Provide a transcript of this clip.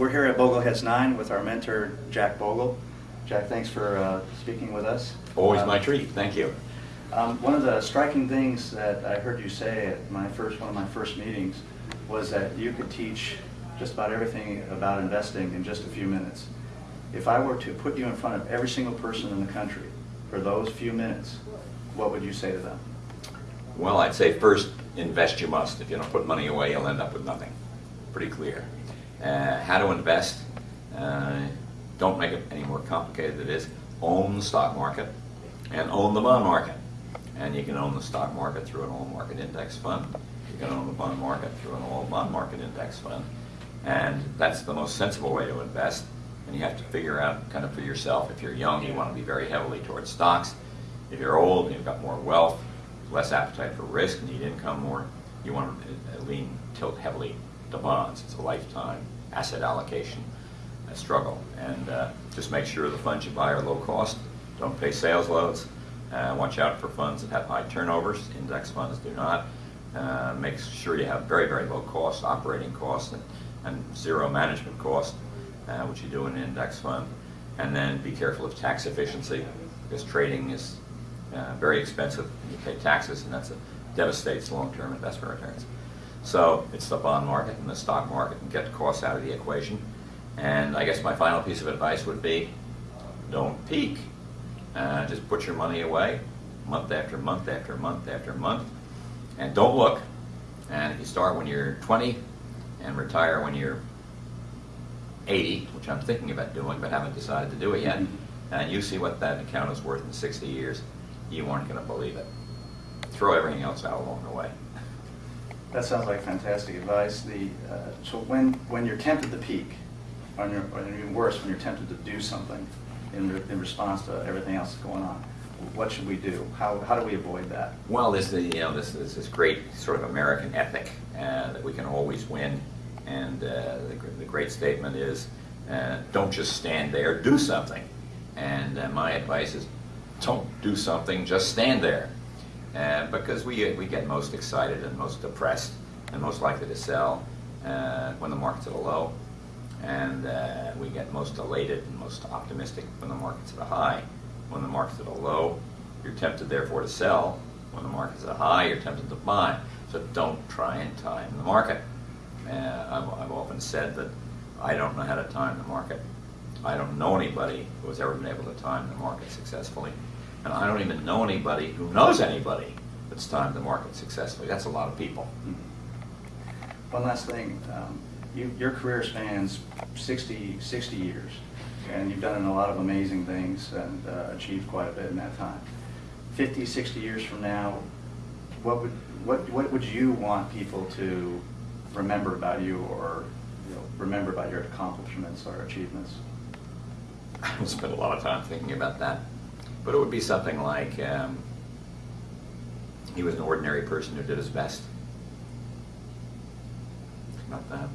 we're here at Bogleheads 9 with our mentor, Jack Bogle. Jack, thanks for uh, speaking with us. Always Uh, my treat, thank you. Um, one of the striking things that I heard you say at my first, one of my first meetings was that you could teach just about everything about investing in just a few minutes. If I were to put you in front of every single person in the country for those few minutes, what would you say to them? Well, I'd say first, invest you must. If you don't put money away, you'll end up with nothing. Pretty clear. Uh, how to invest, uh, don't make it any more complicated than it is. Own the stock market and own the bond market. And you can own the stock market through an all market index fund. You can own the bond market through an all bond market index fund. And that's the most sensible way to invest. And you have to figure out kind of for yourself. If you're young, you want to be very heavily towards stocks. If you're old and you've got more wealth, less appetite for risk, need income more, you want to lean tilt heavily to bonds. It's a lifetime asset allocation uh, struggle. And uh, just make sure the funds you buy are low cost. Don't pay sales loads. Uh, watch out for funds that have high turnovers. Index funds do not. Uh, make sure you have very, very low cost operating costs and, and zero management cost, uh, which you do in an index fund. And then be careful of tax efficiency because trading is uh, very expensive. You pay taxes, and that's a, devastates long-term investment returns. So it's the bond market and the stock market, and get the costs out of the equation. And I guess my final piece of advice would be, don't peek. Uh, just put your money away, month after month after month after month, and don't look. And if you start when you're 20 and retire when you're 80, which I'm thinking about doing but haven't decided to do it yet, and you see what that account is worth in 60 years, you aren't going to believe it. Throw everything else out along the way. That sounds like fantastic advice. The, uh, so when, when you're tempted to peek, or or even worse, when you're tempted to do something in, re- in response to everything else that's going on, what should we do? How, how do we avoid that? Well, there's the, you know, this, this, this great sort of American ethic uh, that we can always win. And uh, the, the great statement is, uh, don't just stand there, do something. And uh, my advice is, don't do something, just stand there. Uh, because we, we get most excited and most depressed and most likely to sell uh, when the market's at a low. And uh, we get most elated and most optimistic when the market's at a high. When the market's at a low, you're tempted therefore to sell. When the market's at a high, you're tempted to buy. So don't try and time the market. Uh, I've, I've often said that I don't know how to time the market. I don't know anybody who has ever been able to time the market successfully. And I don't even know anybody who knows anybody that's timed the market successfully. That's a lot of people. One last thing, um, you, your career spans 60, 60 years, and you've done a lot of amazing things and uh, achieved quite a bit in that time. 50, 60 years from now, what would, what, what would you want people to remember about you or you know, remember about your accomplishments or achievements? I haven't spent a lot of time thinking about that. But it would be something like um, he was an ordinary person who did his best. Not that.